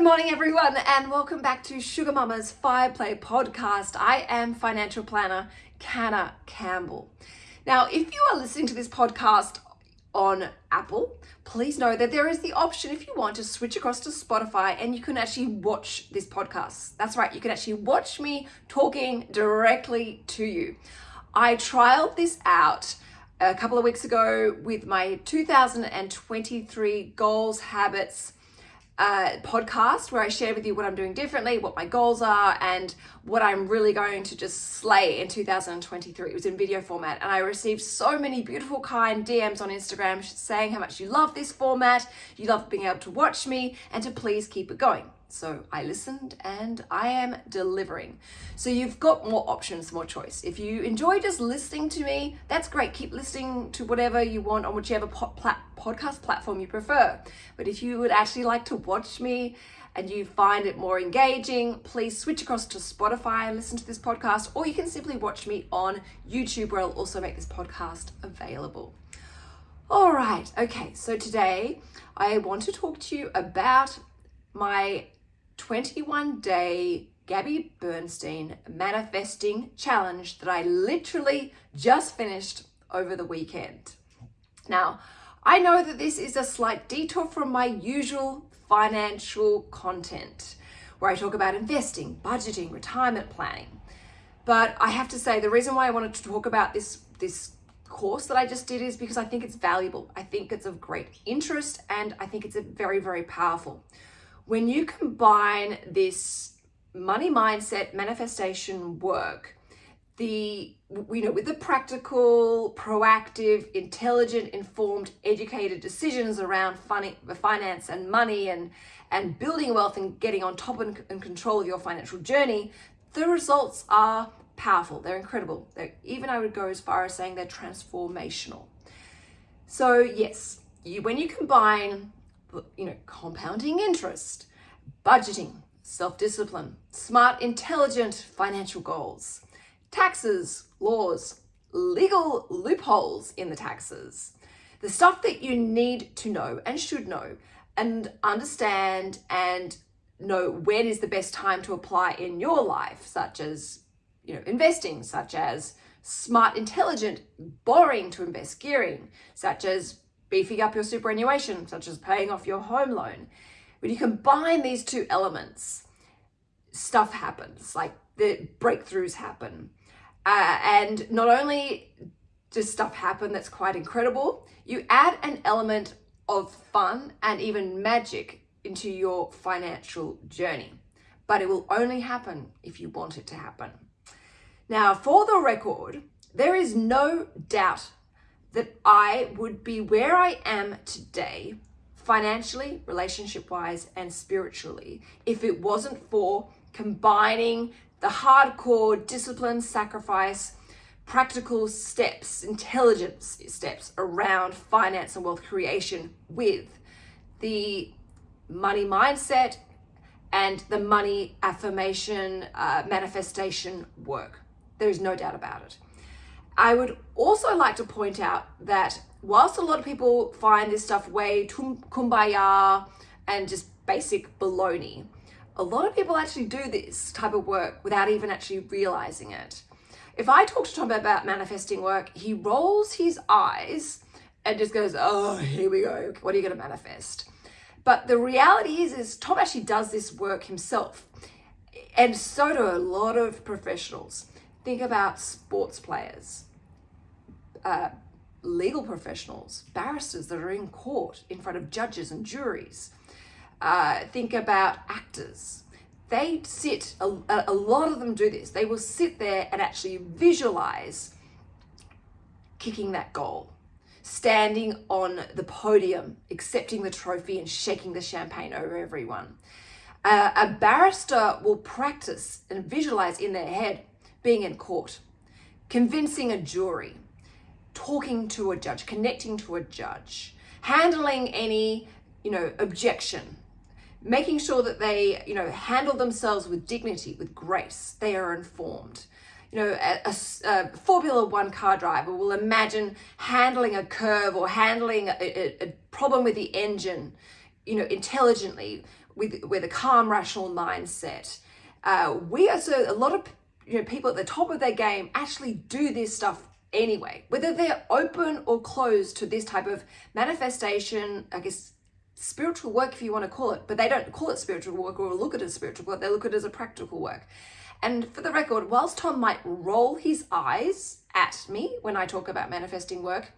Good morning, everyone, and welcome back to Sugar Mama's Fire Play podcast. I am financial planner Canna Campbell. Now, if you are listening to this podcast on Apple, please know that there is the option if you want to switch across to Spotify and you can actually watch this podcast. That's right, you can actually watch me talking directly to you. I trialed this out a couple of weeks ago with my 2023 goals, habits, uh, podcast where I share with you what I'm doing differently, what my goals are, and what I'm really going to just slay in 2023. It was in video format, and I received so many beautiful, kind DMs on Instagram saying how much you love this format, you love being able to watch me, and to please keep it going. So I listened and I am delivering. So you've got more options, more choice. If you enjoy just listening to me, that's great. Keep listening to whatever you want on whichever po podcast platform you prefer. But if you would actually like to watch me and you find it more engaging, please switch across to Spotify and listen to this podcast, or you can simply watch me on YouTube where I'll also make this podcast available. All right, okay, so today I want to talk to you about my 21 day Gabby Bernstein manifesting challenge that I literally just finished over the weekend. Now, I know that this is a slight detour from my usual financial content where I talk about investing, budgeting, retirement planning. But I have to say the reason why I wanted to talk about this this course that I just did is because I think it's valuable. I think it's of great interest and I think it's a very very powerful when you combine this money mindset manifestation work, the you know with the practical, proactive, intelligent, informed, educated decisions around funny, finance and money and and building wealth and getting on top and, and control of your financial journey, the results are powerful. They're incredible. They're, even I would go as far as saying they're transformational. So yes, you, when you combine you know, compounding interest, budgeting, self-discipline, smart, intelligent financial goals, taxes, laws, legal loopholes in the taxes, the stuff that you need to know and should know and understand and know when is the best time to apply in your life, such as, you know, investing, such as smart, intelligent borrowing to invest, gearing, such as beefing up your superannuation, such as paying off your home loan. When you combine these two elements, stuff happens, like the breakthroughs happen. Uh, and not only does stuff happen that's quite incredible, you add an element of fun and even magic into your financial journey. But it will only happen if you want it to happen. Now, for the record, there is no doubt that I would be where I am today, financially, relationship wise, and spiritually, if it wasn't for combining the hardcore discipline, sacrifice, practical steps, intelligence steps around finance and wealth creation with the money mindset and the money affirmation uh, manifestation work. There is no doubt about it. I would also like to point out that whilst a lot of people find this stuff way kumbaya and just basic baloney, a lot of people actually do this type of work without even actually realizing it. If I talk to Tom about manifesting work, he rolls his eyes and just goes, oh, here we go. What are you going to manifest? But the reality is, is Tom actually does this work himself. And so do a lot of professionals. Think about sports players, uh, legal professionals, barristers that are in court in front of judges and juries. Uh, think about actors. They sit, a, a lot of them do this. They will sit there and actually visualize kicking that goal, standing on the podium, accepting the trophy and shaking the champagne over everyone. Uh, a barrister will practice and visualize in their head being in court, convincing a jury, talking to a judge, connecting to a judge, handling any, you know, objection, making sure that they, you know, handle themselves with dignity, with grace. They are informed. You know, a, a, Formula One car driver will imagine handling a curve or handling a, a, a problem with the engine, you know, intelligently with with a calm, rational mindset. Uh, we are so a lot of you know people at the top of their game actually do this stuff anyway, whether they're open or closed to this type of manifestation, I guess spiritual work if you want to call it, but they don't call it spiritual work or look at it as spiritual work, they look at it as a practical work. And for the record, whilst Tom might roll his eyes at me when I talk about manifesting work,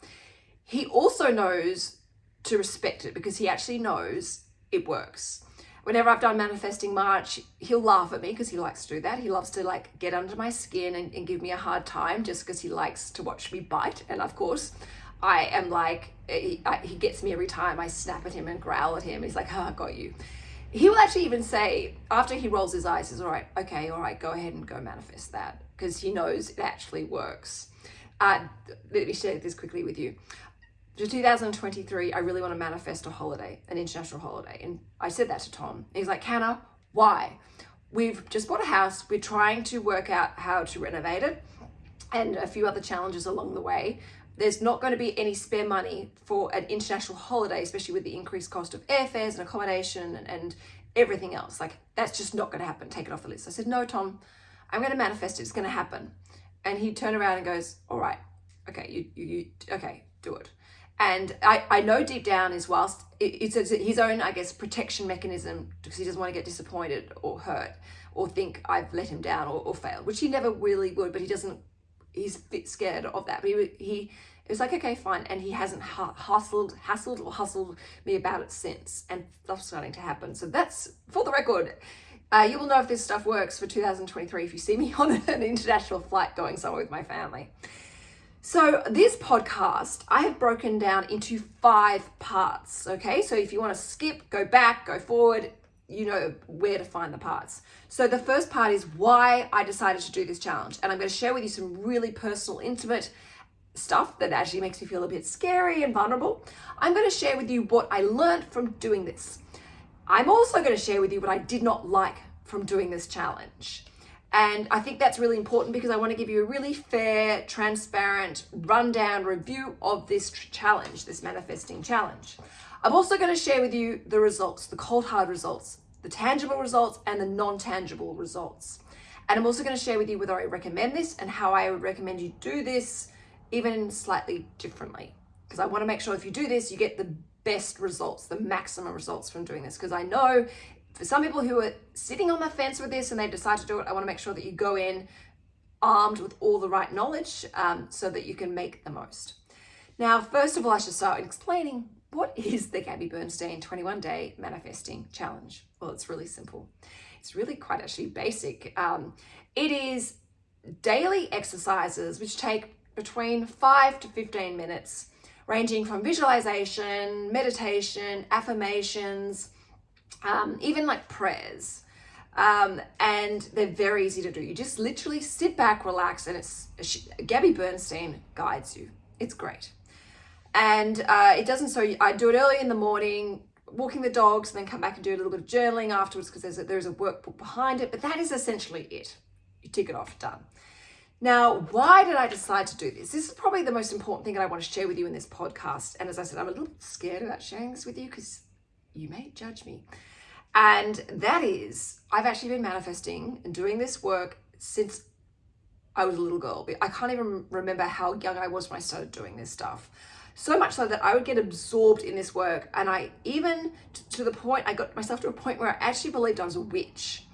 he also knows to respect it because he actually knows it works. Whenever I've done manifesting March, he'll laugh at me because he likes to do that. He loves to like get under my skin and, and give me a hard time just because he likes to watch me bite. And of course, I am like, he, I, he gets me every time. I snap at him and growl at him. He's like, oh, I got you. He will actually even say, after he rolls his eyes, he's all right, okay, all right, go ahead and go manifest that because he knows it actually works. Uh, let me share this quickly with you. For 2023, I really want to manifest a holiday, an international holiday. And I said that to Tom. He's like, Canna, why? We've just bought a house. We're trying to work out how to renovate it and a few other challenges along the way there's not going to be any spare money for an international holiday, especially with the increased cost of airfares and accommodation and, and everything else. Like, that's just not going to happen. Take it off the list. I said, no, Tom, I'm going to manifest it. It's going to happen. And he turned around and goes, all right, okay, you, you, you okay, do it. And I, I know deep down is whilst it, it's his own, I guess, protection mechanism because he doesn't want to get disappointed or hurt or think I've let him down or, or failed, which he never really would, but he doesn't he's a bit scared of that. But he, he it was like, okay, fine. And he hasn't hustled, hassled or hustled me about it since. And stuff's starting to happen. So that's, for the record, uh, you will know if this stuff works for 2023 if you see me on an international flight going somewhere with my family. So this podcast, I have broken down into five parts, okay? So if you want to skip, go back, go forward, you know where to find the parts. So the first part is why I decided to do this challenge. And I'm going to share with you some really personal, intimate stuff that actually makes me feel a bit scary and vulnerable. I'm going to share with you what I learned from doing this. I'm also going to share with you what I did not like from doing this challenge. And I think that's really important because I want to give you a really fair, transparent, rundown review of this challenge, this manifesting challenge. I'm also going to share with you the results, the cold hard results, the tangible results and the non-tangible results. And I'm also going to share with you whether I recommend this and how I would recommend you do this even slightly differently. Because I want to make sure if you do this, you get the best results, the maximum results from doing this. Because I know for some people who are sitting on the fence with this and they decide to do it, I want to make sure that you go in armed with all the right knowledge um, so that you can make the most. Now, first of all, I should start explaining what is the Gabby Bernstein 21 Day Manifesting Challenge? Well, it's really simple. It's really quite actually basic. Um, it is daily exercises which take between 5 to 15 minutes, ranging from visualization, meditation, affirmations, um, even like prayers. Um, and they're very easy to do. You just literally sit back, relax, and it's Gabby Bernstein guides you. It's great and uh, it doesn't so I do it early in the morning walking the dogs and then come back and do a little bit of journaling afterwards because there's a, there's a workbook behind it but that is essentially it you tick it off done now why did I decide to do this this is probably the most important thing that I want to share with you in this podcast and as I said I'm a little scared about sharing this with you because you may judge me and that is I've actually been manifesting and doing this work since I was a little girl I can't even remember how young I was when I started doing this stuff so much so that I would get absorbed in this work. And I even to the point, I got myself to a point where I actually believed I was a witch.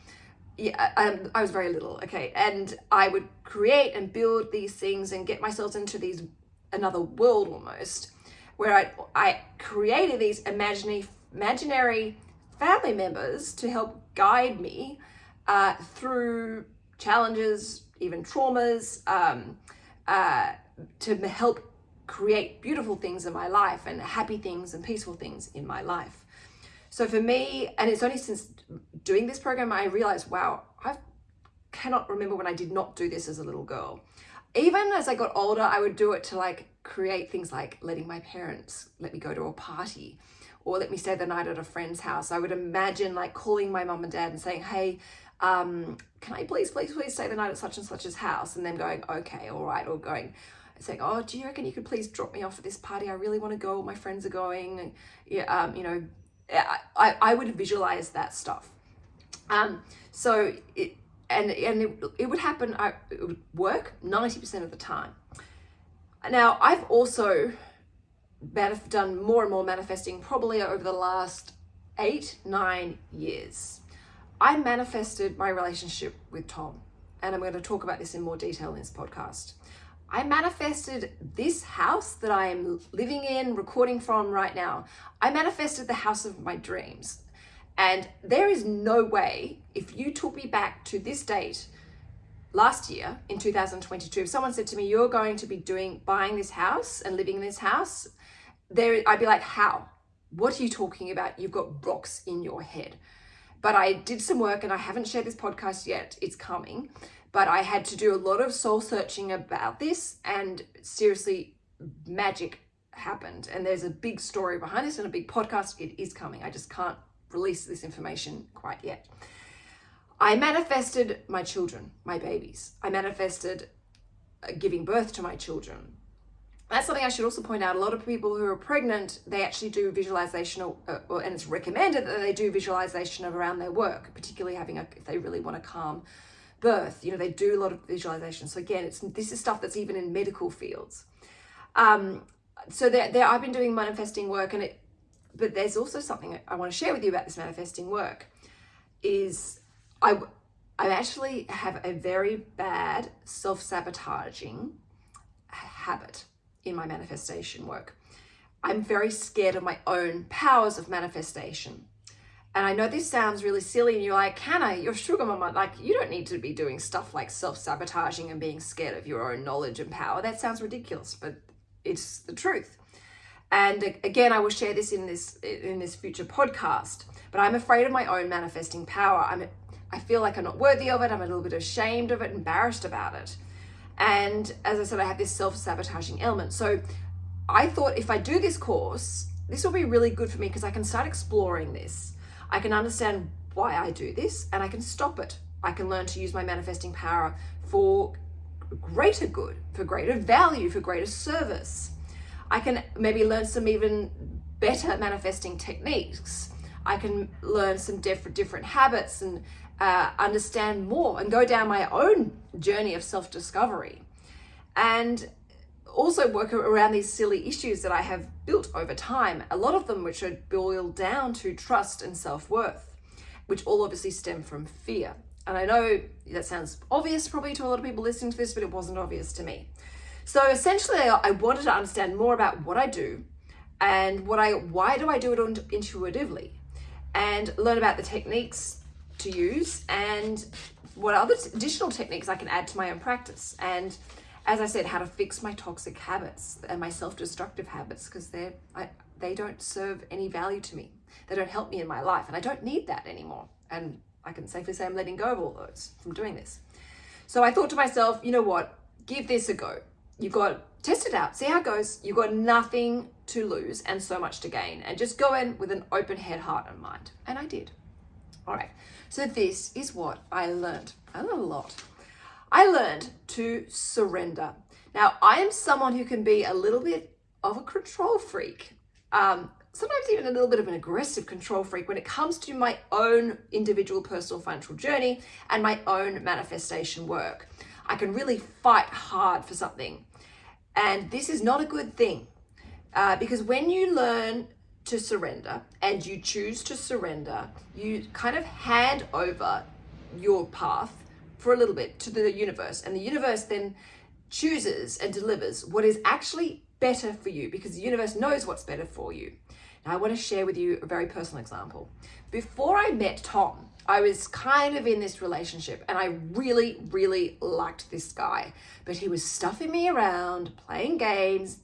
Yeah, um, I was very little, okay. And I would create and build these things and get myself into these, another world almost, where I, I created these imaginary, imaginary family members to help guide me uh, through challenges, even traumas, um, uh, to help create beautiful things in my life and happy things and peaceful things in my life. So for me, and it's only since doing this program, I realized, wow, I cannot remember when I did not do this as a little girl. Even as I got older, I would do it to like create things like letting my parents let me go to a party or let me stay the night at a friend's house. I would imagine like calling my mom and dad and saying, hey, um, can I please, please, please stay the night at such and such's house? And then going, okay, all right, or going, saying, oh, do you reckon you could please drop me off at this party? I really want to go. My friends are going. Yeah, um, you know, I, I would visualize that stuff. Um, so it, and and it, it would happen. I, it would work ninety percent of the time. Now I've also done more and more manifesting probably over the last eight nine years. I manifested my relationship with Tom, and I'm going to talk about this in more detail in this podcast. I manifested this house that I am living in, recording from right now. I manifested the house of my dreams. And there is no way, if you took me back to this date last year in 2022, if someone said to me, You're going to be doing buying this house and living in this house, there I'd be like, How? What are you talking about? You've got rocks in your head. But I did some work and I haven't shared this podcast yet. It's coming but I had to do a lot of soul searching about this and seriously magic happened and there's a big story behind this and a big podcast it is coming I just can't release this information quite yet I manifested my children my babies I manifested uh, giving birth to my children that's something I should also point out. A lot of people who are pregnant, they actually do visualization, uh, and it's recommended that they do visualization around their work, particularly having a, if they really want to calm birth. You know, they do a lot of visualization. So again, it's this is stuff that's even in medical fields. Um, so there, there, I've been doing manifesting work, and it, but there's also something I want to share with you about this manifesting work. Is I, I actually have a very bad self-sabotaging habit in my manifestation work. I'm very scared of my own powers of manifestation. And I know this sounds really silly, and you're like, Canna, you're sugar mama. Like, you don't need to be doing stuff like self sabotaging and being scared of your own knowledge and power. That sounds ridiculous, but it's the truth. And again, I will share this in this in this future podcast. But I'm afraid of my own manifesting power. I'm I feel like I'm not worthy of it. I'm a little bit ashamed of it, embarrassed about it. And as I said, I have this self sabotaging element. So I thought if I do this course, this will be really good for me because I can start exploring this I can understand why I do this and I can stop it. I can learn to use my manifesting power for greater good, for greater value, for greater service. I can maybe learn some even better manifesting techniques. I can learn some different different habits and uh, understand more and go down my own journey of self-discovery. And also work around these silly issues that I have built over time, a lot of them which are boiled down to trust and self worth, which all obviously stem from fear. And I know that sounds obvious probably to a lot of people listening to this, but it wasn't obvious to me. So essentially, I wanted to understand more about what I do and what I why do I do it intuitively and learn about the techniques to use and what other additional techniques I can add to my own practice. And as I said, how to fix my toxic habits and my self-destructive habits because they're I, they don't serve any value to me. They don't help me in my life, and I don't need that anymore. And I can safely say I'm letting go of all those from doing this. So I thought to myself, you know what? Give this a go. You've got test it out, see how it goes. You've got nothing to lose and so much to gain, and just go in with an open head, heart, and mind. And I did. All right. So this is what I learned. I learned a lot. I learned to surrender. Now, I am someone who can be a little bit of a control freak, um, sometimes even a little bit of an aggressive control freak when it comes to my own individual personal financial journey and my own manifestation work. I can really fight hard for something. And this is not a good thing uh, because when you learn to surrender and you choose to surrender, you kind of hand over your path for a little bit to the universe and the universe then chooses and delivers what is actually better for you because the universe knows what's better for you. Now I want to share with you a very personal example. Before I met Tom, I was kind of in this relationship and I really, really liked this guy, but he was stuffing me around, playing games,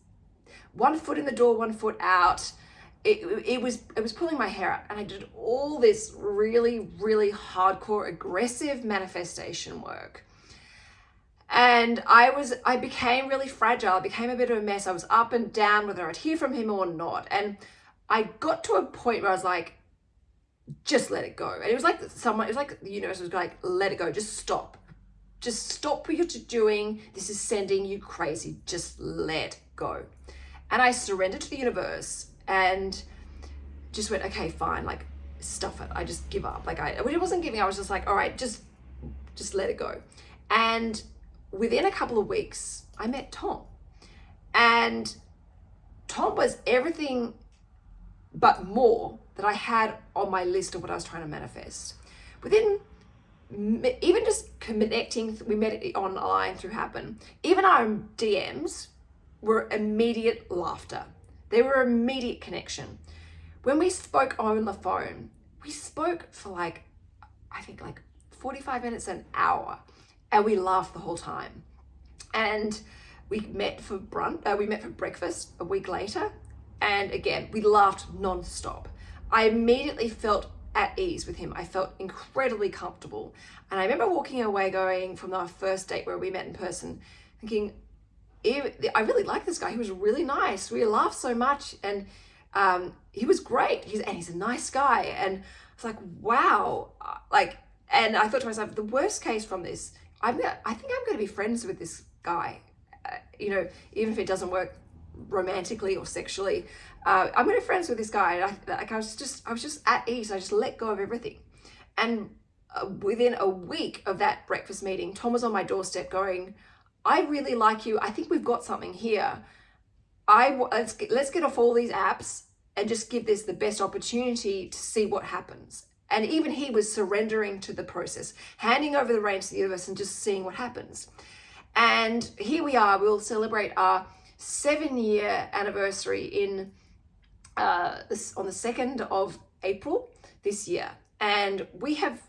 one foot in the door, one foot out, it, it was it was pulling my hair out and I did all this really really hardcore aggressive manifestation work. And I was I became really fragile I became a bit of a mess. I was up and down whether I'd hear from him or not. And I got to a point where I was like just let it go. And it was like someone it was like the universe was like let it go just stop. Just stop what you're doing. This is sending you crazy. Just let go. And I surrendered to the universe and just went, okay, fine, like stuff it. I just give up. Like I, it wasn't giving. I was just like, all right, just, just let it go. And within a couple of weeks, I met Tom, and Tom was everything but more that I had on my list of what I was trying to manifest. Within even just connecting, we met online through Happn. Even our DMs were immediate laughter. They were immediate connection. When we spoke on the phone, we spoke for like, I think like 45 minutes, an hour, and we laughed the whole time. And we met for brunch, uh, we met for breakfast a week later. And again, we laughed nonstop. I immediately felt at ease with him. I felt incredibly comfortable. And I remember walking away going from our first date where we met in person, thinking, I really like this guy. He was really nice. We laughed so much and um, he was great. He's, and he's a nice guy. And I was like, wow. Like, and I thought to myself, the worst case from this, I'm gonna, I think I'm going to be friends with this guy. Uh, you know, even if it doesn't work romantically or sexually, uh, I'm going to be friends with this guy. And I, like, I was just, I was just at ease. I just let go of everything. And uh, within a week of that breakfast meeting, Tom was on my doorstep going, I really like you. I think we've got something here. I let's get, let's get off all these apps and just give this the best opportunity to see what happens. And even he was surrendering to the process, handing over the reins to the universe and just seeing what happens. And here we are, we'll celebrate our seven year anniversary in uh, on the 2nd of April this year. And we have,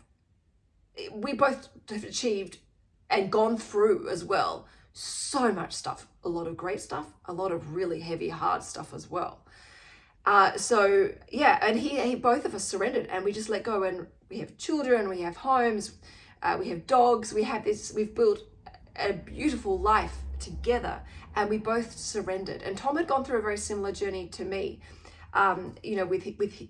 we both have achieved and gone through as well so much stuff, a lot of great stuff, a lot of really heavy, hard stuff as well. Uh, so yeah, and he, he, both of us surrendered and we just let go and we have children, we have homes, uh, we have dogs, we have this, we've built a beautiful life together and we both surrendered. And Tom had gone through a very similar journey to me. Um, you know, with, with,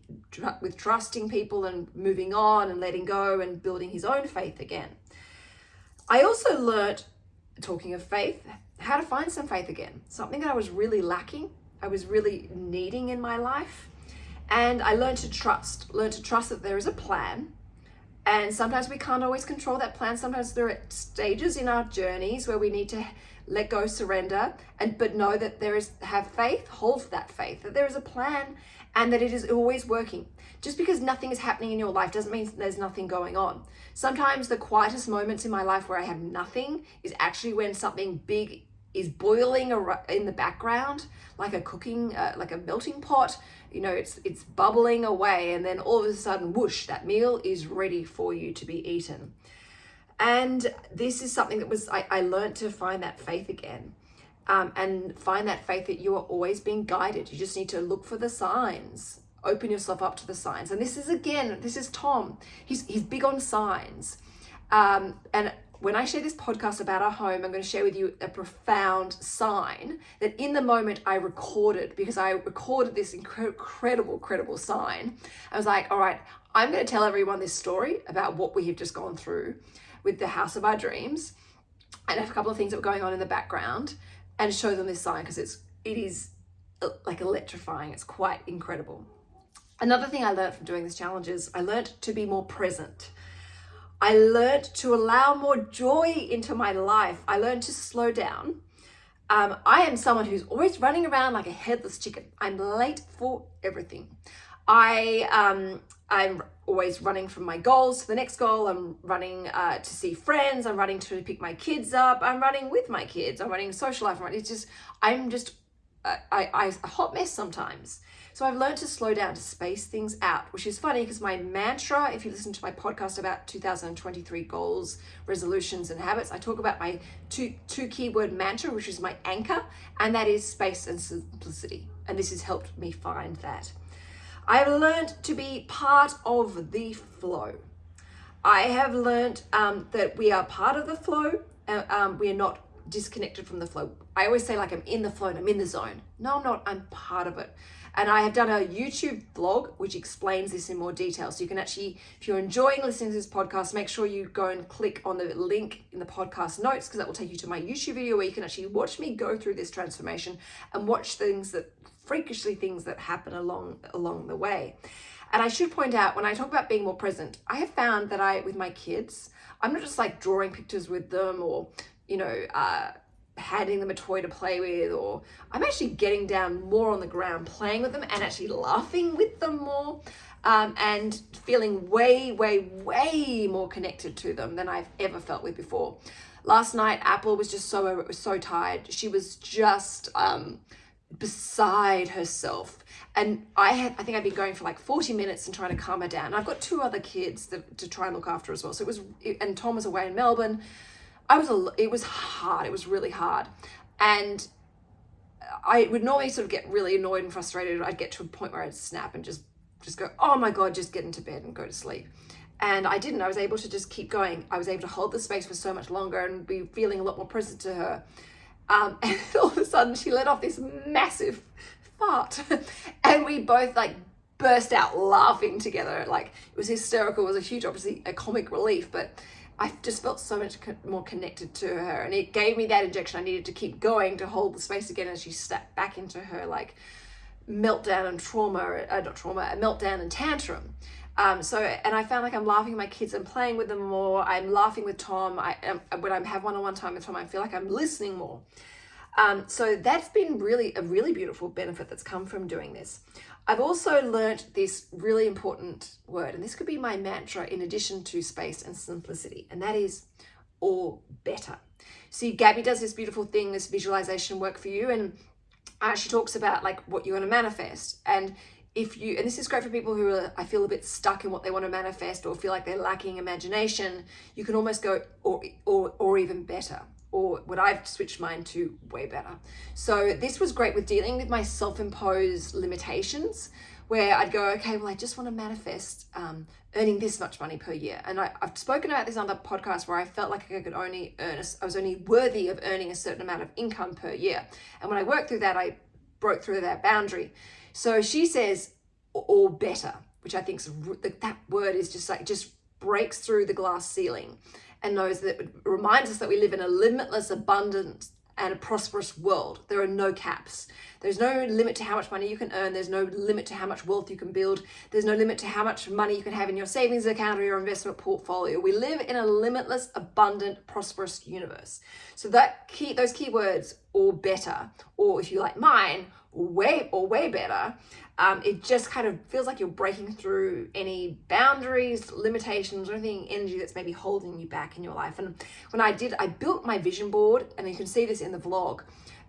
with trusting people and moving on and letting go and building his own faith again. I also learned, talking of faith, how to find some faith again, something that I was really lacking I was really needing in my life. And I learned to trust, learned to trust that there is a plan. And sometimes we can't always control that plan. Sometimes there are stages in our journeys where we need to let go, surrender, and but know that there is have faith, hold that faith, that there is a plan and that it is always working. Just because nothing is happening in your life doesn't mean there's nothing going on. Sometimes the quietest moments in my life where I have nothing is actually when something big is boiling in the background like a cooking uh, like a melting pot you know it's it's bubbling away and then all of a sudden whoosh that meal is ready for you to be eaten and this is something that was I, I learned to find that faith again um, and find that faith that you are always being guided. You just need to look for the signs. Open yourself up to the signs. And this is again this is Tom. He's he's big on signs. Um, and when I share this podcast about our home, I'm going to share with you a profound sign that in the moment I recorded because I recorded this incredible, incredible sign. I was like, all right, I'm going to tell everyone this story about what we have just gone through with the house of our dreams. And a couple of things that were going on in the background and show them this sign because it's, it is uh, like electrifying. It's quite incredible. Another thing I learned from doing this challenge is I learned to be more present. I learned to allow more joy into my life. I learned to slow down. Um, I am someone who's always running around like a headless chicken. I'm late for everything. I, um, I'm always running from my goals to the next goal. I'm running uh, to see friends. I'm running to pick my kids up. I'm running with my kids. I'm running social life. It's just, I'm just, uh, I, I, a hot mess sometimes. So I've learned to slow down, to space things out, which is funny because my mantra, if you listen to my podcast about 2023 goals, resolutions, and habits, I talk about my two, two keyword mantra, which is my anchor, and that is space and simplicity. And this has helped me find that. I've learned to be part of the flow. I have learned um, that we are part of the flow. Uh, um, we are not disconnected from the flow. I always say like I'm in the flow and I'm in the zone. No, I'm not. I'm part of it. And I have done a YouTube vlog which explains this in more detail. So you can actually, if you're enjoying listening to this podcast, make sure you go and click on the link in the podcast notes because that will take you to my YouTube video where you can actually watch me go through this transformation and watch things that freakishly things that happen along along the way. And I should point out when I talk about being more present, I have found that I with my kids, I'm not just like drawing pictures with them or you know uh, handing them a toy to play with or I'm actually getting down more on the ground playing with them and actually laughing with them more um, and feeling way way way more connected to them than I've ever felt with before last night Apple was just so so tired she was just um, beside herself and I had I think I'd been going for like 40 minutes and trying to calm her down I've got two other kids that, to try and look after as well so it was and Tom was away in Melbourne I was a, it was hard. It was really hard. And I would normally sort of get really annoyed and frustrated. I'd get to a point where I'd snap and just, just go, oh my God, just get into bed and go to sleep. And I didn't. I was able to just keep going. I was able to hold the space for so much longer and be feeling a lot more present to her. Um, and all of a sudden she let off this massive fart. and we both like burst out laughing together. Like it was hysterical. It was a huge, obviously a comic relief, but I just felt so much more connected to her and it gave me that injection I needed to keep going to hold the space again as she stepped back into her like meltdown and trauma, uh, not trauma, a meltdown and tantrum. Um, so, and I found like I'm laughing at my kids and playing with them more. I'm laughing with Tom. I um, When I have one-on-one -on -one time with Tom, I feel like I'm listening more. Um, so that's been really a really beautiful benefit that's come from doing this. I've also learnt this really important word, and this could be my mantra in addition to space and simplicity, and that is or better. See, Gabby does this beautiful thing, this visualization work for you, and uh, she talks about like what you want to manifest. And if you, and this is great for people who are, I feel a bit stuck in what they want to manifest or feel like they're lacking imagination, you can almost go or, or, or even better or what I've switched mine to way better. So this was great with dealing with my self-imposed limitations where I'd go, okay, well, I just want to manifest um, earning this much money per year. And I, have spoken about this on the podcast where I felt like I could only earn, a, I was only worthy of earning a certain amount of income per year. And when I worked through that, I broke through that boundary. So she says, or better, which I think that word is just like, just breaks through the glass ceiling and knows that it reminds us that we live in a limitless, abundant, and a prosperous world. There are no caps. There's no limit to how much money you can earn. There's no limit to how much wealth you can build. There's no limit to how much money you can have in your savings account or your investment portfolio. We live in a limitless, abundant, prosperous universe. So that key, those keywords, or better, or if you like mine, way or way better, um, it just kind of feels like you're breaking through any boundaries, limitations, or anything energy that's maybe holding you back in your life. And when I did, I built my vision board, and you can see this in the vlog.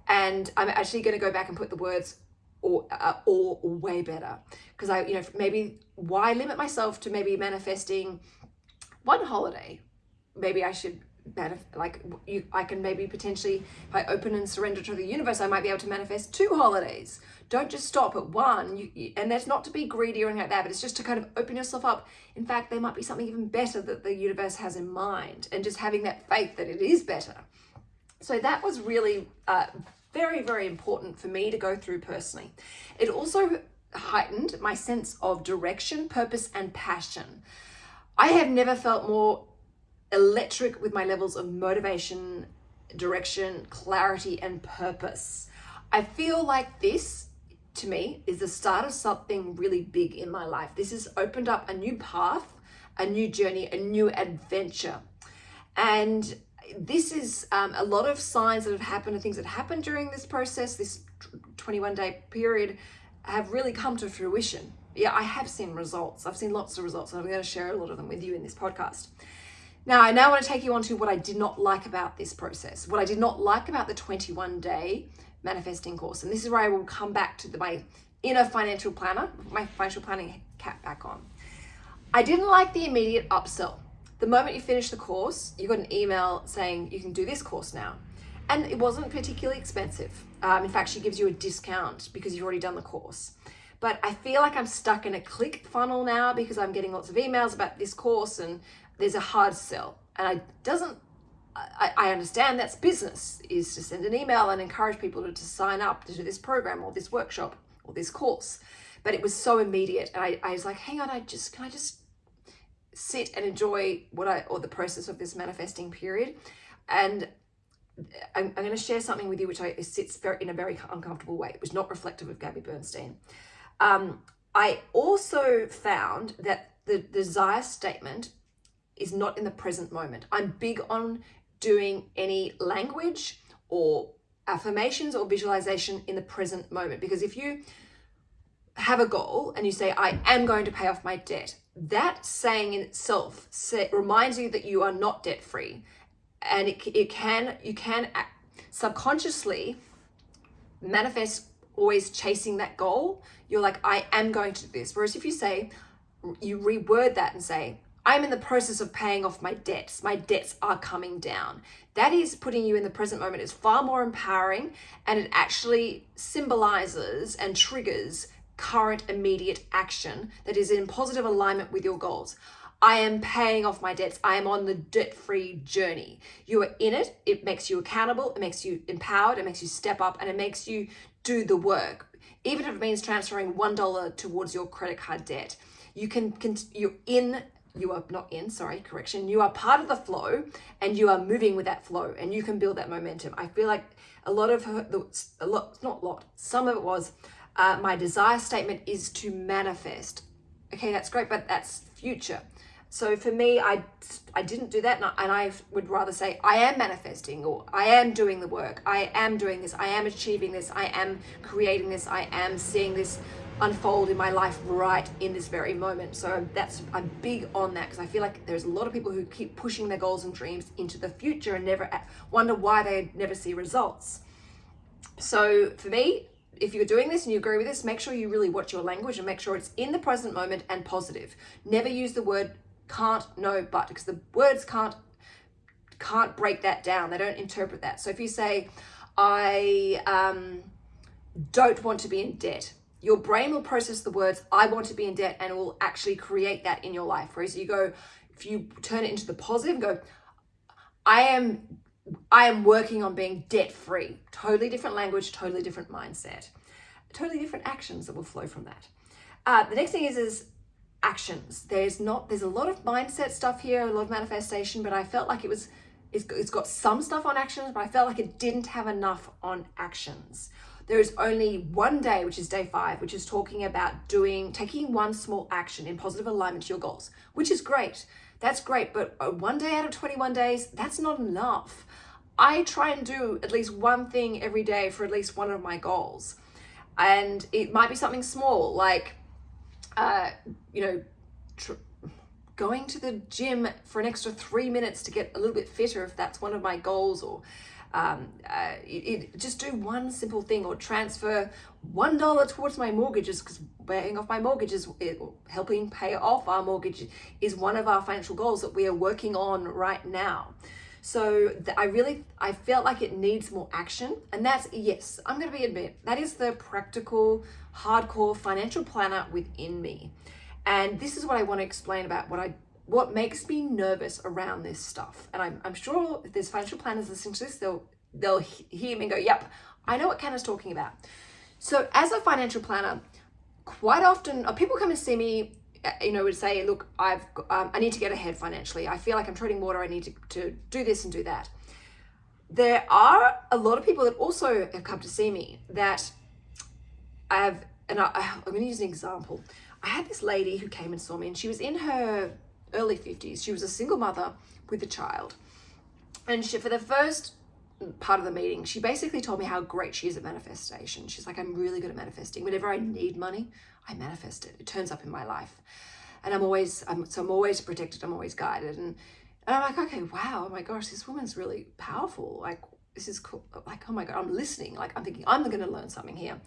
And I'm actually going to go back and put the words or, uh, or, or way better because I, you know, maybe why limit myself to maybe manifesting one holiday? Maybe I should like you I can maybe potentially if I open and surrender to the universe I might be able to manifest two holidays. Don't just stop at one. You, you, and that's not to be greedy or anything like that but it's just to kind of open yourself up. In fact there might be something even better that the universe has in mind and just having that faith that it is better. So that was really uh, very very important for me to go through personally. It also heightened my sense of direction purpose and passion. I have never felt more electric with my levels of motivation, direction, clarity, and purpose. I feel like this, to me, is the start of something really big in my life. This has opened up a new path, a new journey, a new adventure. And this is um, a lot of signs that have happened and things that happened during this process, this 21 day period, have really come to fruition. Yeah, I have seen results. I've seen lots of results, and I'm going to share a lot of them with you in this podcast. Now, I now want to take you on to what I did not like about this process, what I did not like about the 21 day manifesting course. And this is where I will come back to the, my inner financial planner, my financial planning cap back on. I didn't like the immediate upsell. The moment you finish the course, you got an email saying you can do this course now. And it wasn't particularly expensive. Um, in fact, she gives you a discount because you've already done the course. But I feel like I'm stuck in a click funnel now because I'm getting lots of emails about this course and there's a hard sell. And I doesn't, I, I understand that's business, is to send an email and encourage people to, to sign up to this program or this workshop or this course. But it was so immediate. And I, I was like, hang on, I just, can I just sit and enjoy what I, or the process of this manifesting period? And I'm, I'm going to share something with you which I, sits very, in a very uncomfortable way. It was not reflective of Gabby Bernstein. Um, I also found that the desire statement is not in the present moment. I'm big on doing any language or affirmations or visualization in the present moment because if you have a goal and you say, I am going to pay off my debt, that saying in itself reminds you that you are not debt free. And it, it can, you can subconsciously manifest always chasing that goal. You're like, I am going to do this. Whereas if you say, you reword that and say, I'm in the process of paying off my debts. My debts are coming down. That is putting you in the present moment. It's far more empowering and it actually symbolizes and triggers current immediate action that is in positive alignment with your goals. I am paying off my debts. I am on the debt free journey. You are in it. It makes you accountable. It makes you empowered. It makes you step up and it makes you do the work. Even if it means transferring $1 towards your credit card debt, you can, you're in you are not in, sorry, correction. You are part of the flow and you are moving with that flow and you can build that momentum. I feel like a lot of her, a lot, not a lot, some of it was uh, my desire statement is to manifest. Okay, that's great, but that's future. So for me, I, I didn't do that and I, and I would rather say I am manifesting or I am doing the work. I am doing this. I am achieving this. I am creating this. I am seeing this unfold in my life right in this very moment. So that's, I'm big on that because I feel like there's a lot of people who keep pushing their goals and dreams into the future and never wonder why they never see results. So for me, if you're doing this and you agree with this, make sure you really watch your language and make sure it's in the present moment and positive. Never use the word can't, no, but, because the words can't, can't break that down. They don't interpret that. So if you say, I um, don't want to be in debt, your brain will process the words, I want to be in debt, and will actually create that in your life. Whereas you go, if you turn it into the positive, go, I am I am working on being debt free. Totally different language, totally different mindset, totally different actions that will flow from that. Uh, the next thing is, is actions. There's not, there's a lot of mindset stuff here, a lot of manifestation, but I felt like it was, it's got some stuff on actions, but I felt like it didn't have enough on actions. There is only one day, which is day five, which is talking about doing, taking one small action in positive alignment to your goals, which is great. That's great, but uh, one day out of 21 days, that's not enough. I try and do at least one thing every day for at least one of my goals. And it might be something small, like, uh, you know, going to the gym for an extra three minutes to get a little bit fitter if that's one of my goals, or um, uh, it, it, just do one simple thing or transfer one dollar towards my mortgages because paying off my mortgages, helping pay off our mortgage is one of our financial goals that we are working on right now. So I really, I felt like it needs more action. And that's, yes, I'm going to be admit, that is the practical, hardcore financial planner within me. And this is what I want to explain about what I what makes me nervous around this stuff. And I'm, I'm sure if there's financial planners listening to this, they'll, they'll hear me and go, yep, I know what Ken is talking about. So as a financial planner, quite often uh, people come and see me, uh, you know, would say, look, I've, um, I need to get ahead financially. I feel like I'm treading water. I need to, to do this and do that. There are a lot of people that also have come to see me that I have, and I, I'm going to use an example. I had this lady who came and saw me and she was in her early 50s. She was a single mother with a child. And she, for the first part of the meeting, she basically told me how great she is at manifestation. She's like, I'm really good at manifesting. Whenever I need money, I manifest it. It turns up in my life. And I'm always, I'm, so I'm always protected. I'm always guided. And, and I'm like, okay, wow, oh my gosh, this woman's really powerful. Like, this is cool. Like, oh my God, I'm listening. Like, I'm thinking, I'm going to learn something here.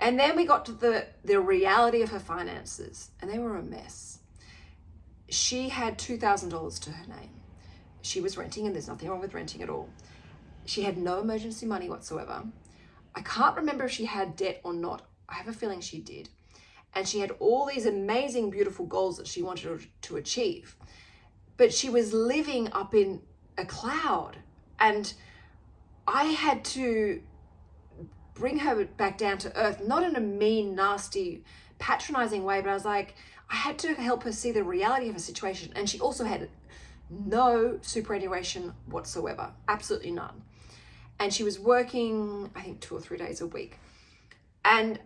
And then we got to the, the reality of her finances, and they were a mess she had $2,000 to her name. She was renting, and there's nothing wrong with renting at all. She had no emergency money whatsoever. I can't remember if she had debt or not. I have a feeling she did. And she had all these amazing, beautiful goals that she wanted to achieve. But she was living up in a cloud. And I had to bring her back down to earth, not in a mean, nasty, patronizing way, but I was like, I had to help her see the reality of her situation. And she also had no superannuation whatsoever, absolutely none. and she was working, I think, two or three days a week. And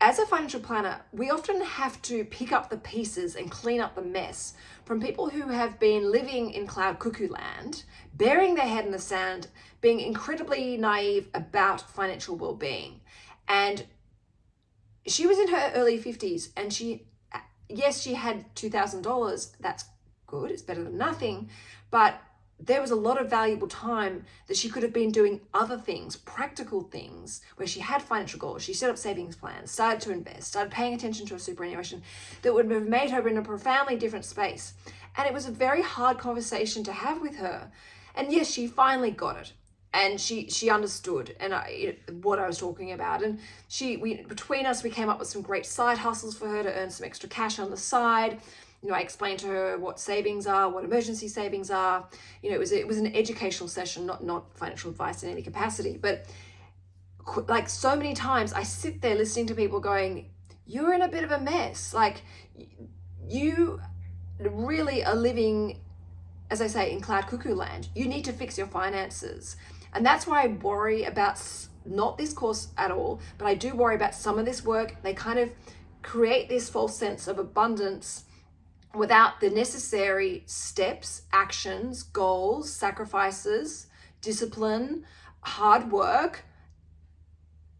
as a financial planner, we often have to pick up the pieces and clean up the mess from people who have been living in cloud cuckoo land, burying their head in the sand, being incredibly naive about financial well-being. And she was in her early 50s and she, yes, she had $2,000. That's good. It's better than nothing. But there was a lot of valuable time that she could have been doing other things, practical things, where she had financial goals. She set up savings plans, started to invest, started paying attention to her superannuation that would have made her in a profoundly different space. And it was a very hard conversation to have with her. And yes, she finally got it. And she she understood and I, what I was talking about. And she we between us we came up with some great side hustles for her to earn some extra cash on the side you know, I explained to her what savings are, what emergency savings are. You know, it was it was an educational session, not not financial advice in any capacity. But like so many times, I sit there listening to people going, "You're in a bit of a mess. Like you really are living, as I say, in cloud cuckoo land. You need to fix your finances." And that's why I worry about not this course at all, but I do worry about some of this work. They kind of create this false sense of abundance without the necessary steps, actions, goals, sacrifices, discipline, hard work,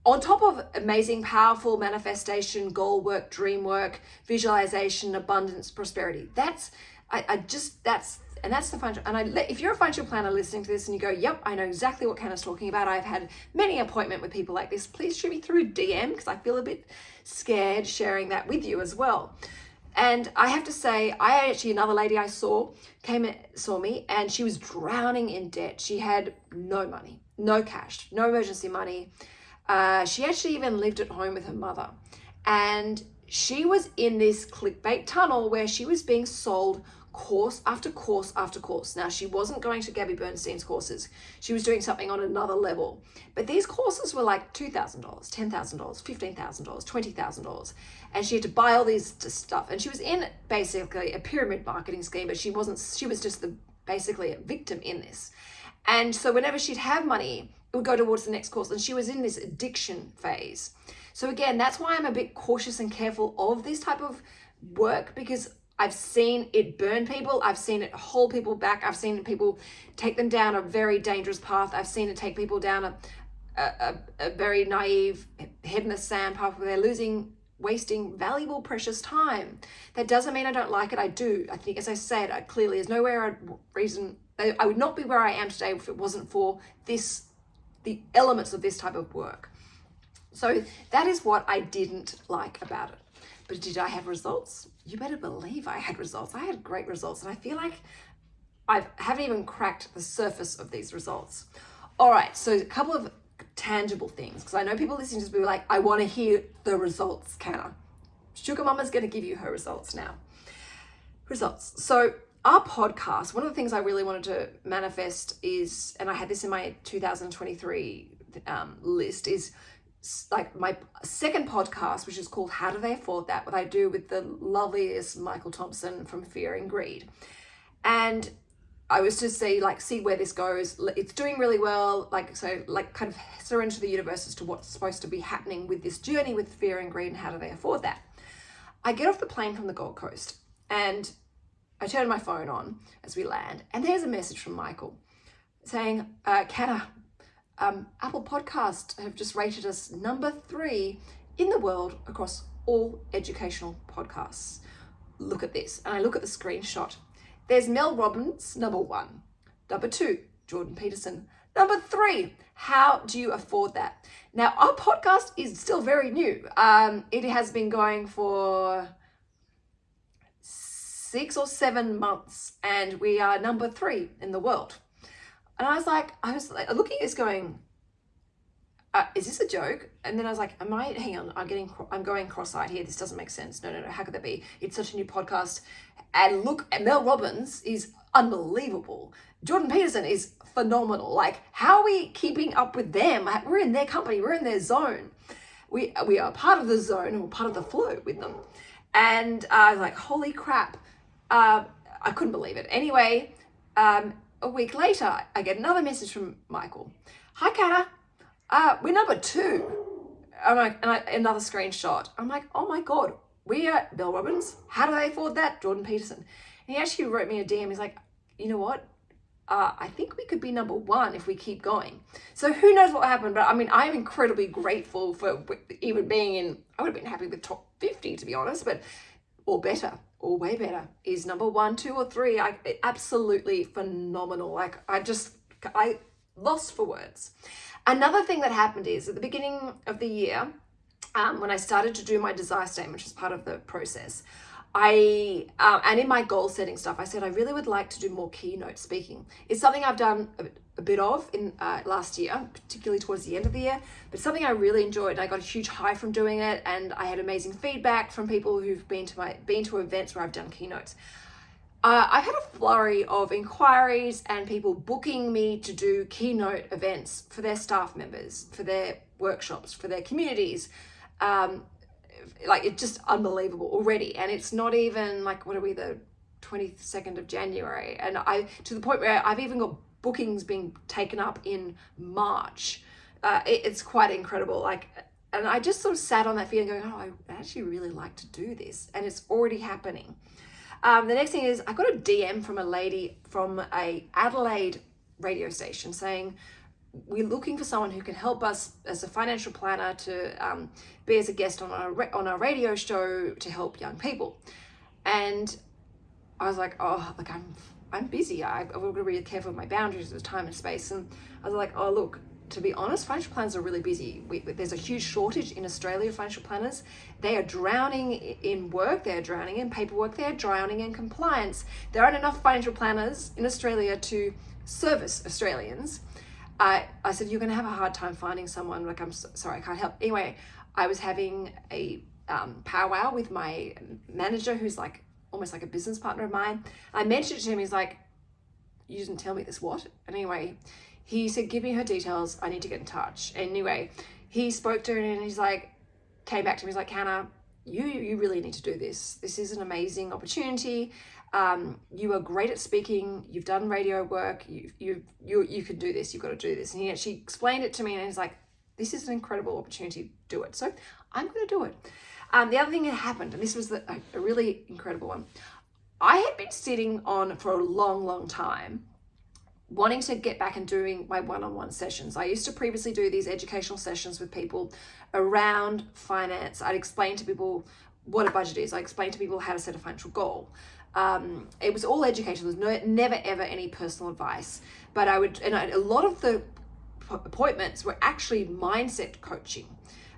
on top of amazing, powerful manifestation, goal work, dream work, visualization, abundance, prosperity. That's, I, I just, that's, and that's the financial, and I, if you're a financial planner listening to this and you go, yep, I know exactly what Canna's talking about. I've had many appointment with people like this. Please shoot me through DM because I feel a bit scared sharing that with you as well. And I have to say, I actually, another lady I saw came saw me and she was drowning in debt. She had no money, no cash, no emergency money. Uh, she actually even lived at home with her mother. And she was in this clickbait tunnel where she was being sold course after course after course. Now, she wasn't going to Gabby Bernstein's courses. She was doing something on another level. But these courses were like $2,000, $10,000, $15,000, $20,000. And she had to buy all these stuff. And she was in basically a pyramid marketing scheme, but she wasn't, she was just the basically a victim in this. And so whenever she'd have money, it would go towards the next course. And she was in this addiction phase. So again, that's why I'm a bit cautious and careful of this type of work because I've seen it burn people. I've seen it hold people back. I've seen people take them down a very dangerous path. I've seen it take people down a, a, a very naive, head in the sand path where they're losing, wasting valuable, precious time. That doesn't mean I don't like it. I do. I think, as I said, I clearly there's nowhere reason I would not be where I am today if it wasn't for this, the elements of this type of work. So that is what I didn't like about it. But did I have results? You better believe I had results. I had great results and I feel like I haven't even cracked the surface of these results. All right, so a couple of tangible things because I know people listening to this will be like, I want to hear the results, Canna. Sugar Mama's going to give you her results now. Results. So our podcast, one of the things I really wanted to manifest is, and I had this in my 2023 um, list, is like my second podcast, which is called How Do They Afford That? What I do with the loveliest Michael Thompson from Fear and Greed. And I was to see like see where this goes. It's doing really well. Like so like kind of surrender to the universe as to what's supposed to be happening with this journey with fear and greed and how do they afford that. I get off the plane from the Gold Coast and I turn my phone on as we land and there's a message from Michael saying, uh, Canna, um, Apple Podcast have just rated us number three in the world across all educational podcasts. Look at this. And I look at the screenshot. There's Mel Robbins, number one. Number two, Jordan Peterson. Number three, how do you afford that? Now, our podcast is still very new. Um, it has been going for six or seven months, and we are number three in the world. And I was like, I was like looking at this going, uh, is this a joke? And then I was like, am I, hang on, I'm getting, I'm going cross-eyed here. This doesn't make sense. No, no, no. How could that be? It's such a new podcast. And look, Mel Robbins is unbelievable. Jordan Peterson is phenomenal. Like, how are we keeping up with them? We're in their company. We're in their zone. We, we are part of the zone We're part of the flow with them. And I was like, holy crap. Uh, I couldn't believe it. Anyway, um, a week later, I get another message from Michael. hi, Canna. Uh, we're number two. I'm like, and I, another screenshot. I'm like, oh my God, we are Mel Robbins. How do they afford that? Jordan Peterson. And he actually wrote me a DM. He's like, you know what? Uh, I think we could be number one if we keep going. So who knows what happened, but I mean, I'm incredibly grateful for even being in, I would have been happy with top 50 to be honest, but, or better, or way better, is number one, two or three. I absolutely phenomenal. Like I just, I lost for words. Another thing that happened is at the beginning of the year, um, when I started to do my desire statement, which was part of the process, I, uh, and in my goal setting stuff, I said I really would like to do more keynote speaking. It's something I've done a, a bit of in uh, last year, particularly towards the end of the year, but something I really enjoyed. I got a huge high from doing it and I had amazing feedback from people who've been to my, been to events where I've done keynotes. Uh, I've had a flurry of inquiries and people booking me to do keynote events for their staff members, for their workshops, for their communities, um, like it's just unbelievable already. And it's not even like what are we the 22nd of January? And I to the point where I've even got bookings being taken up in March. Uh, it, it's quite incredible. Like and I just sort of sat on that feeling going oh I actually really like to do this. And it's already happening. Um, the next thing is I got a DM from a lady from a Adelaide radio station saying we're looking for someone who can help us as a financial planner to um, be as a guest on our, on our radio show to help young people. And I was like, oh, like I'm, I'm busy. I, I've got to be really careful with my boundaries of time and space. And I was like, oh, look, to be honest, financial planners are really busy. We, there's a huge shortage in Australia of financial planners. They are drowning in work, they're drowning in paperwork, they're drowning in compliance. There aren't enough financial planners in Australia to service Australians. I, I said, you're going to have a hard time finding someone. Like, I'm so, sorry, I can't help. Anyway, I was having a um, powwow with my manager, who's like almost like a business partner of mine. I mentioned it to him. He's like, you didn't tell me this, what? And anyway, he said, give me her details. I need to get in touch. Anyway, he spoke to her and he's like, came back to me. He's like, Hannah, you, you really need to do this. This is an amazing opportunity um, you are great at speaking, you've done radio work, you, you, you, you can do this, you've got to do this. And he actually explained it to me and he's like, this is an incredible opportunity, to do it. So I'm going to do it. Um, the other thing that happened, and this was the, a, really incredible one, I had been sitting on for a long, long time wanting to get back and doing my one-on-one sessions. I used to previously do these educational sessions with people around finance. I'd explain to people what a budget is. I explain to people how to set a financial goal um, it was all educational. There was no, never ever any personal advice. But I would, and I, a lot of the appointments were actually mindset coaching.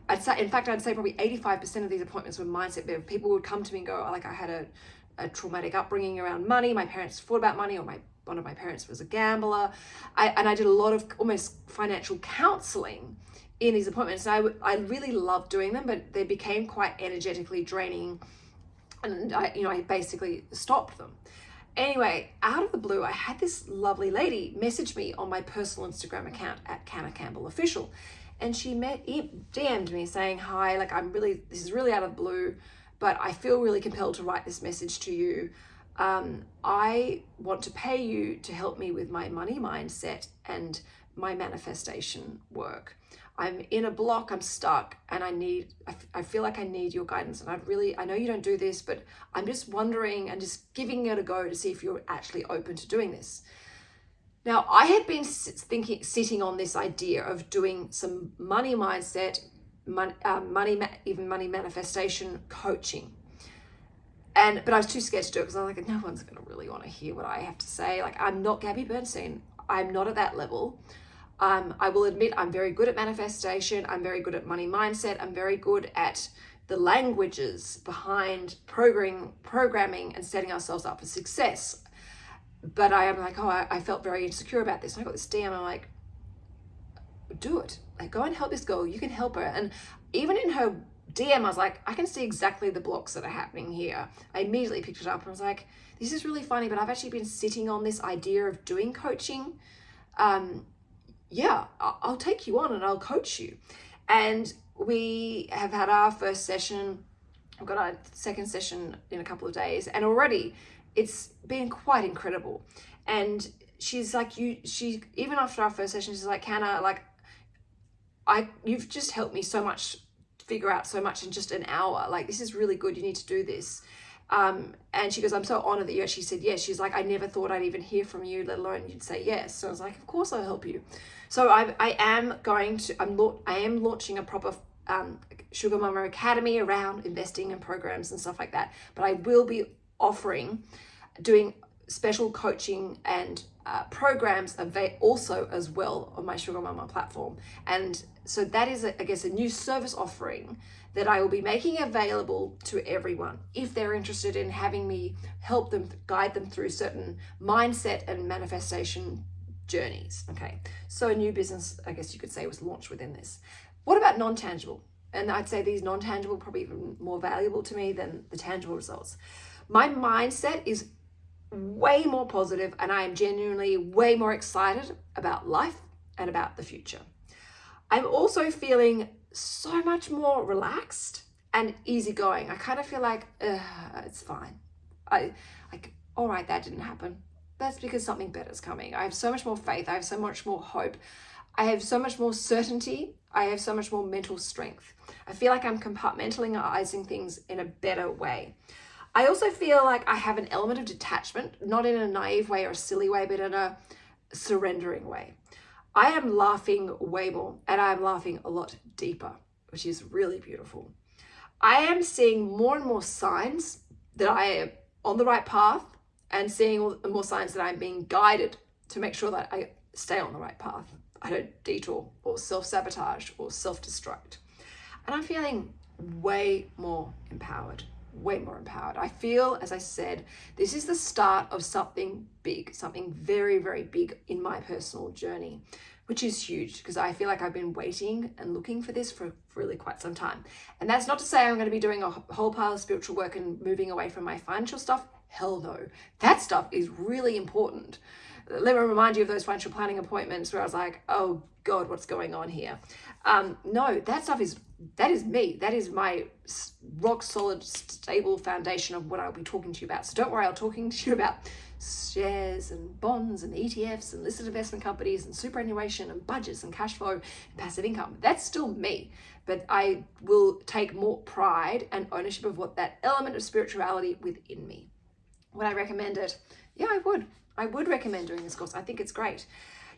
I'd say, in fact, I'd say probably 85% of these appointments were mindset. But People would come to me and go, oh, like I had a, a traumatic upbringing around money. My parents thought about money or my one of my parents was a gambler. I, and I did a lot of almost financial counseling in these appointments. And I, I really loved doing them, but they became quite energetically draining and I, you know, I basically stopped them. Anyway, out of the blue, I had this lovely lady message me on my personal Instagram account at Canna Campbell Official. And she met, DM'd me saying, hi, like I'm really, this is really out of the blue, but I feel really compelled to write this message to you. Um, I want to pay you to help me with my money mindset and my manifestation work. I'm in a block, I'm stuck, and I need, I, feel like I need your guidance. And I really, I know you don't do this, but I'm just wondering and just giving it a go to see if you're actually open to doing this. Now, I had been thinking, sitting on this idea of doing some money mindset, money, uh, money even money manifestation coaching. And, but I was too scared to do it because I was like, no one's going to really want to hear what I have to say. Like, I'm not Gabby Bernstein. I'm not at that level. Um, I will admit I'm very good at manifestation. I'm very good at money mindset. I'm very good at the languages behind programming, programming and setting ourselves up for success. But I am like, oh, I, I felt very insecure about this. And I got this DM. I'm like, do it. Like, go and help this girl. You can help her. And even in her DM, I was like, I can see exactly the blocks that are happening here. I immediately picked it up and was like, this is really funny, but I've actually been sitting on this idea of doing coaching. Um, yeah, I'll take you on and I'll coach you. And we have had our first session. We've got our second session in a couple of days. And already it's been quite incredible. And she's like you she even after our first session she's like Canna like I you've just helped me so much figure out so much in just an hour. Like this is really good. You need to do this. Um, and she goes I'm so honored that you actually said yes. She's like I never thought I'd even hear from you let alone you'd say yes. So I was like of course I'll help you so I, I am going to I'm I am launching a proper um, Sugar Mama Academy around investing and programs and stuff like that but I will be offering doing special coaching and uh, programs also as well on my Sugar Mama platform. And so that is, a, I guess, a new service offering that I will be making available to everyone if they're interested in having me help them, guide them through certain mindset and manifestation journeys. Okay, so a new business, I guess you could say, was launched within this. What about non-tangible? And I'd say these non-tangible probably even more valuable to me than the tangible results. My mindset is way more positive and I am genuinely way more excited about life and about the future. I'm also feeling so much more relaxed and easygoing. I kind of feel like it's fine. I like, all right, that didn't happen. That's because something better is coming. I have so much more faith. I have so much more hope. I have so much more certainty. I have so much more mental strength. I feel like I'm compartmentalizing things in a better way. I also feel like I have an element of detachment, not in a naive way or a silly way, but in a surrendering way. I am laughing way more and I'm laughing a lot deeper, which is really beautiful. I am seeing more and more signs that I am on the right path and seeing all the more signs that I'm being guided to make sure that I stay on the right path. I don't detour or self-sabotage or self-destruct. And I'm feeling way more empowered way more empowered. I feel, as I said, this is the start of something big, something very, very big in my personal journey, which is huge because I feel like I've been waiting and looking for this for really quite some time. And that's not to say I'm going to be doing a whole pile of spiritual work and moving away from my financial stuff. Hell no. That stuff is really important. Let me remind you of those financial planning appointments where I was like, oh God, what's going on here? Um, no, that stuff is that is me. That is my rock solid, stable foundation of what I'll be talking to you about. So don't worry, I'll talking to you about shares and bonds and ETFs and listed investment companies and superannuation and budgets and cash flow and passive income. That's still me, but I will take more pride and ownership of what that element of spirituality within me. Would I recommend it? Yeah, I would. I would recommend doing this course. I think it's great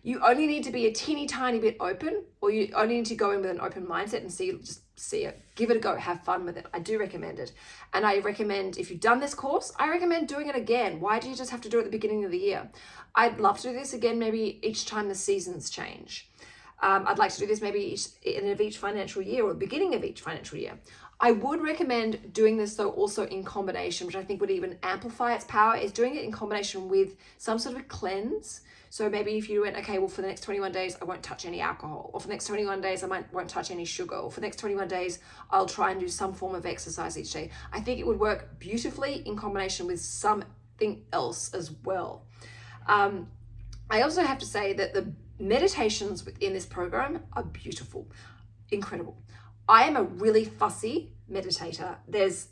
you only need to be a teeny tiny bit open or you only need to go in with an open mindset and see just see it give it a go have fun with it i do recommend it and i recommend if you've done this course i recommend doing it again why do you just have to do it at the beginning of the year i'd love to do this again maybe each time the seasons change um, I'd like to do this maybe each, in of each financial year or the beginning of each financial year. I would recommend doing this though also in combination, which I think would even amplify its power, is doing it in combination with some sort of a cleanse so maybe if you went, okay, well, for the next 21 days, I won't touch any alcohol, or for the next 21 days, I might won't touch any sugar, or for the next 21 days, I'll try and do some form of exercise each day. I think it would work beautifully in combination with something else as well. Um, I also have to say that the meditations within this program are beautiful, incredible. I am a really fussy meditator. There's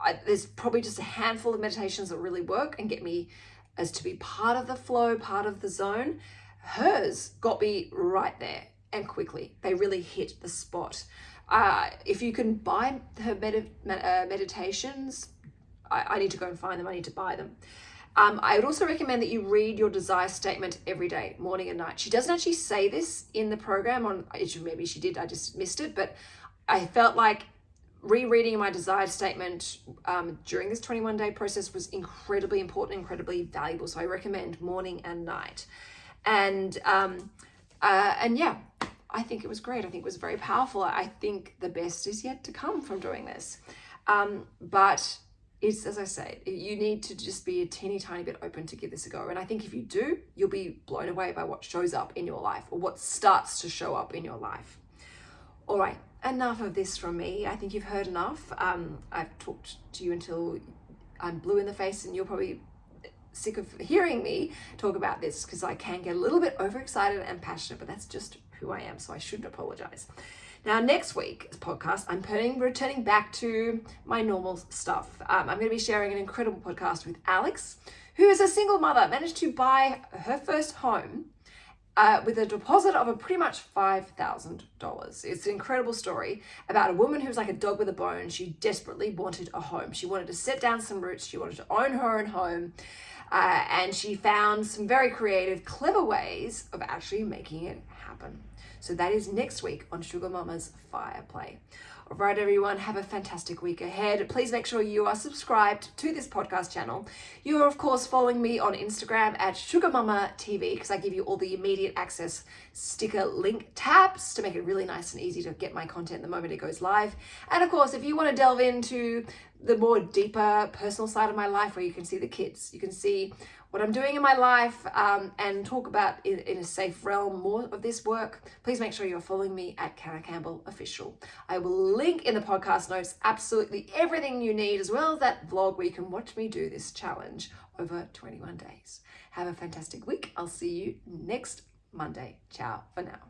I, there's probably just a handful of meditations that really work and get me as to be part of the flow, part of the zone. Hers got me right there and quickly. They really hit the spot. Uh, if you can buy her med uh, meditations, I, I, need to go and find them. I need to buy them. Um, I would also recommend that you read your desire statement every day, morning and night. She doesn't actually say this in the program on, maybe she did, I just missed it, but I felt like rereading my desired statement um, during this 21 day process was incredibly important, incredibly valuable. So I recommend morning and night. And, um, uh, and yeah, I think it was great. I think it was very powerful. I think the best is yet to come from doing this. Um, but it's, as I say, you need to just be a teeny tiny bit open to give this a go. And I think if you do, you'll be blown away by what shows up in your life or what starts to show up in your life. All right, enough of this from me. I think you've heard enough. Um, I've talked to you until I'm blue in the face and you're probably sick of hearing me talk about this because I can get a little bit overexcited and passionate, but that's just who I am, so I shouldn't apologize. Now, next week's podcast, I'm putting, returning back to my normal stuff. Um, I'm going to be sharing an incredible podcast with Alex, who is a single mother, managed to buy her first home uh, with a deposit of a pretty much $5,000. It's an incredible story about a woman who was like a dog with a bone. She desperately wanted a home. She wanted to set down some roots. She wanted to own her own home. Uh, and she found some very creative, clever ways of actually making it happen. So that is next week on Sugar Mama's Fireplace. Right, everyone, have a fantastic week ahead. Please make sure you are subscribed to this podcast channel. You are, of course, following me on Instagram at Sugar Mama TV because I give you all the immediate access sticker link tabs to make it really nice and easy to get my content the moment it goes live. And of course, if you want to delve into the more deeper personal side of my life where you can see the kids, you can see what I'm doing in my life um, and talk about in, in, a safe realm more of this work, please make sure you're following me at Canna Campbell Official. I will link in the podcast notes absolutely everything you need, as well as that vlog where you can watch me do this challenge over 21 days. Have a fantastic week. I'll see you next Monday. Ciao for now.